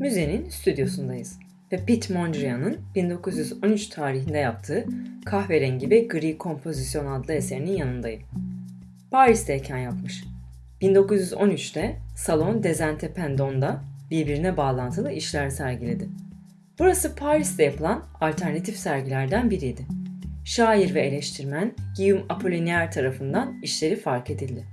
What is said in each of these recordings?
Müzenin stüdyosundayız ve Piet Mondrian'ın 1913 tarihinde yaptığı Kahverengi ve Gri Kompozisyon adlı eserinin yanındayım. Paris'teyken yapmış. 1913'te Salon des Indépendant'da birbirine bağlantılı işler sergiledi. Burası Paris'te yapılan alternatif sergilerden biriydi. Şair ve eleştirmen Guillaume Apollinaire tarafından işleri fark edildi.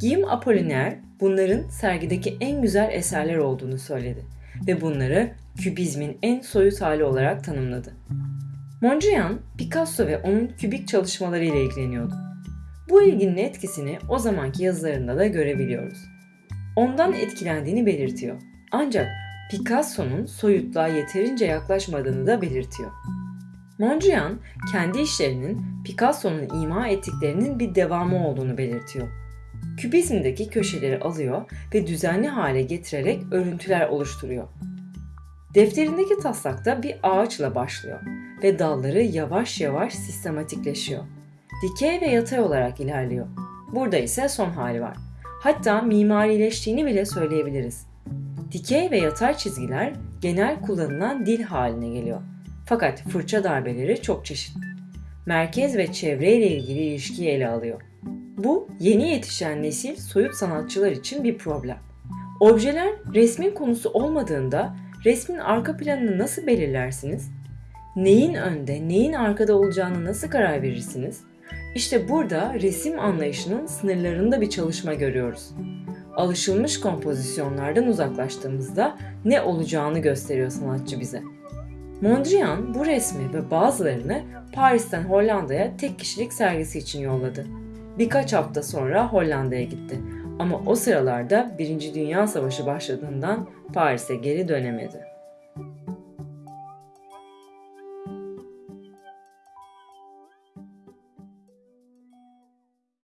Guillaume Apollinaire bunların sergideki en güzel eserler olduğunu söyledi ve bunları kübizmin en soyut hali olarak tanımladı. Mondrian, Picasso ve onun kübik çalışmaları ile ilgileniyordu. Bu ilginin etkisini o zamanki yazılarında da görebiliyoruz. Ondan etkilendiğini belirtiyor. Ancak Picasso'nun soyutluğa yeterince yaklaşmadığını da belirtiyor. Mondrian, kendi işlerinin Picasso'nun ima ettiklerinin bir devamı olduğunu belirtiyor. Kübizmdeki köşeleri alıyor ve düzenli hale getirerek örüntüler oluşturuyor. Defterindeki taslakta bir ağaçla başlıyor ve dalları yavaş yavaş sistematikleşiyor. Dikey ve yatay olarak ilerliyor. Burada ise son hali var. Hatta mimarileştiğini bile söyleyebiliriz. Dikey ve yatay çizgiler genel kullanılan dil haline geliyor. Fakat fırça darbeleri çok çeşitli. Merkez ve çevre ile ilgili ilişkiyi ele alıyor. Bu yeni yetişen nesil soyut sanatçılar için bir problem. Objeler resmin konusu olmadığında resmin arka planını nasıl belirlersiniz? Neyin önde, neyin arkada olacağını nasıl karar verirsiniz? İşte burada resim anlayışının sınırlarında bir çalışma görüyoruz. Alışılmış kompozisyonlardan uzaklaştığımızda ne olacağını gösteriyor sanatçı bize. Mondrian bu resmi ve bazılarını Paris'ten Hollanda'ya tek kişilik sergisi için yolladı. Birkaç hafta sonra Hollanda'ya gitti. Ama o sıralarda 1. Dünya Savaşı başladığından Paris'e geri dönemedi.